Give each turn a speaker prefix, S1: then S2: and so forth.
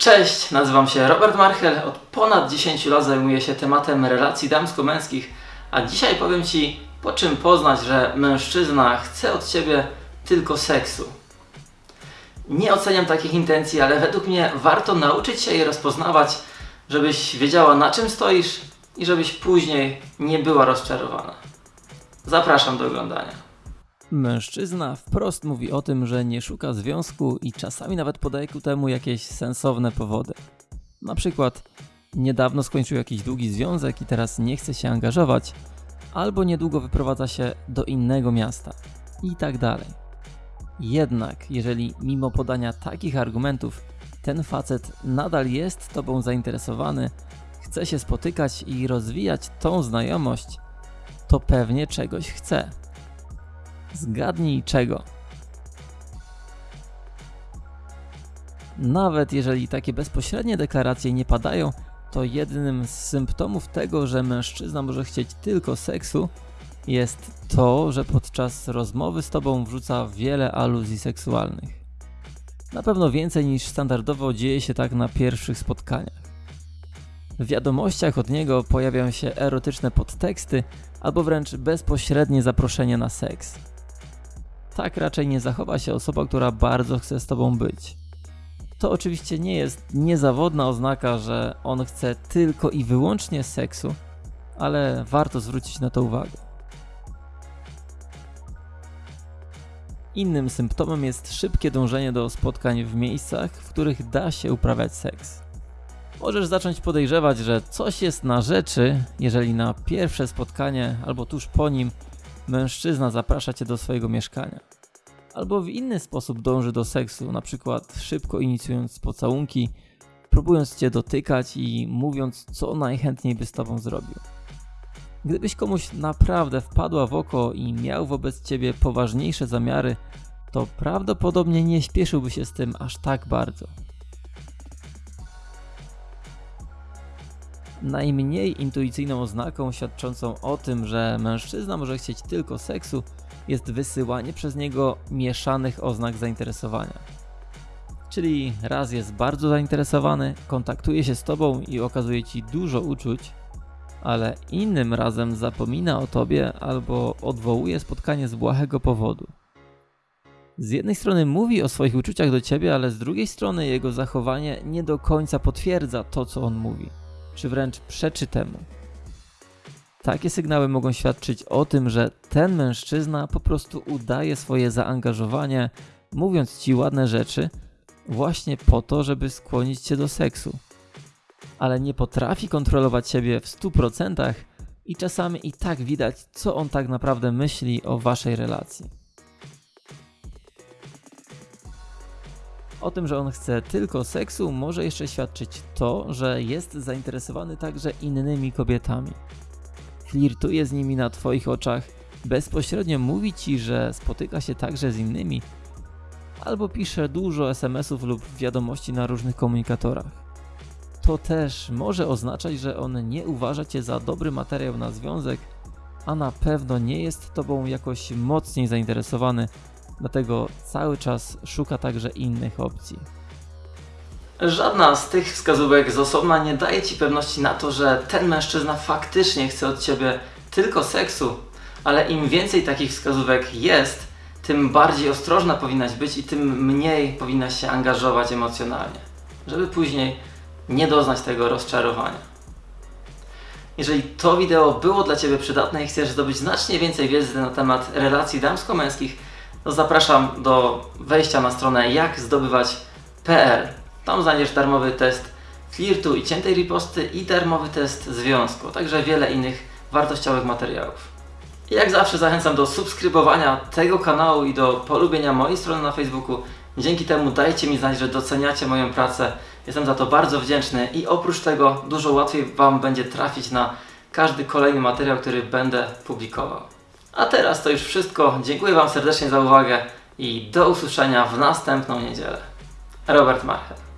S1: Cześć, nazywam się Robert Marchel. Od ponad 10 lat zajmuję się tematem relacji damsko-męskich, a dzisiaj powiem Ci, po czym poznać, że mężczyzna chce od Ciebie tylko seksu. Nie oceniam takich intencji, ale według mnie warto nauczyć się je rozpoznawać, żebyś wiedziała na czym stoisz i żebyś później nie była rozczarowana. Zapraszam do oglądania.
S2: Mężczyzna wprost mówi o tym, że nie szuka związku i czasami nawet podaje ku temu jakieś sensowne powody. Na przykład niedawno skończył jakiś długi związek i teraz nie chce się angażować, albo niedługo wyprowadza się do innego miasta i tak dalej. Jednak, jeżeli mimo podania takich argumentów ten facet nadal jest tobą zainteresowany, chce się spotykać i rozwijać tą znajomość, to pewnie czegoś chce. Zgadnij czego. Nawet jeżeli takie bezpośrednie deklaracje nie padają, to jednym z symptomów tego, że mężczyzna może chcieć tylko seksu, jest to, że podczas rozmowy z tobą wrzuca wiele aluzji seksualnych. Na pewno więcej niż standardowo dzieje się tak na pierwszych spotkaniach. W wiadomościach od niego pojawiają się erotyczne podteksty albo wręcz bezpośrednie zaproszenie na seks. Tak raczej nie zachowa się osoba, która bardzo chce z tobą być. To oczywiście nie jest niezawodna oznaka, że on chce tylko i wyłącznie seksu, ale warto zwrócić na to uwagę. Innym symptomem jest szybkie dążenie do spotkań w miejscach, w których da się uprawiać seks. Możesz zacząć podejrzewać, że coś jest na rzeczy, jeżeli na pierwsze spotkanie albo tuż po nim mężczyzna zaprasza cię do swojego mieszkania. Albo w inny sposób dąży do seksu, na przykład szybko inicjując pocałunki, próbując cię dotykać i mówiąc, co najchętniej by z tobą zrobił. Gdybyś komuś naprawdę wpadła w oko i miał wobec ciebie poważniejsze zamiary, to prawdopodobnie nie śpieszyłby się z tym aż tak bardzo. Najmniej intuicyjną oznaką świadczącą o tym, że mężczyzna może chcieć tylko seksu, jest wysyłanie przez niego mieszanych oznak zainteresowania. Czyli raz jest bardzo zainteresowany, kontaktuje się z tobą i okazuje ci dużo uczuć, ale innym razem zapomina o tobie albo odwołuje spotkanie z błahego powodu. Z jednej strony mówi o swoich uczuciach do ciebie, ale z drugiej strony jego zachowanie nie do końca potwierdza to, co on mówi, czy wręcz przeczy temu. Takie sygnały mogą świadczyć o tym, że ten mężczyzna po prostu udaje swoje zaangażowanie, mówiąc ci ładne rzeczy, właśnie po to, żeby skłonić cię do seksu. Ale nie potrafi kontrolować siebie w 100% i czasami i tak widać, co on tak naprawdę myśli o waszej relacji. O tym, że on chce tylko seksu, może jeszcze świadczyć to, że jest zainteresowany także innymi kobietami flirtuje z nimi na Twoich oczach, bezpośrednio mówi Ci, że spotyka się także z innymi, albo pisze dużo SMS-ów lub wiadomości na różnych komunikatorach. To też może oznaczać, że on nie uważa Cię za dobry materiał na związek, a na pewno nie jest Tobą jakoś mocniej zainteresowany, dlatego cały czas szuka także innych opcji.
S1: Żadna z tych wskazówek z osobna nie daje Ci pewności na to, że ten mężczyzna faktycznie chce od Ciebie tylko seksu, ale im więcej takich wskazówek jest, tym bardziej ostrożna powinnaś być i tym mniej powinnaś się angażować emocjonalnie, żeby później nie doznać tego rozczarowania. Jeżeli to wideo było dla Ciebie przydatne i chcesz zdobyć znacznie więcej wiedzy na temat relacji damsko-męskich, to zapraszam do wejścia na stronę jakzdobywać.pl tam znajdziesz darmowy test flirtu i ciętej riposty i darmowy test związku, także wiele innych wartościowych materiałów. I jak zawsze zachęcam do subskrybowania tego kanału i do polubienia mojej strony na Facebooku. Dzięki temu dajcie mi znać, że doceniacie moją pracę. Jestem za to bardzo wdzięczny i oprócz tego dużo łatwiej Wam będzie trafić na każdy kolejny materiał, który będę publikował. A teraz to już wszystko. Dziękuję Wam serdecznie za uwagę i do usłyszenia w następną niedzielę. Robert Marchel.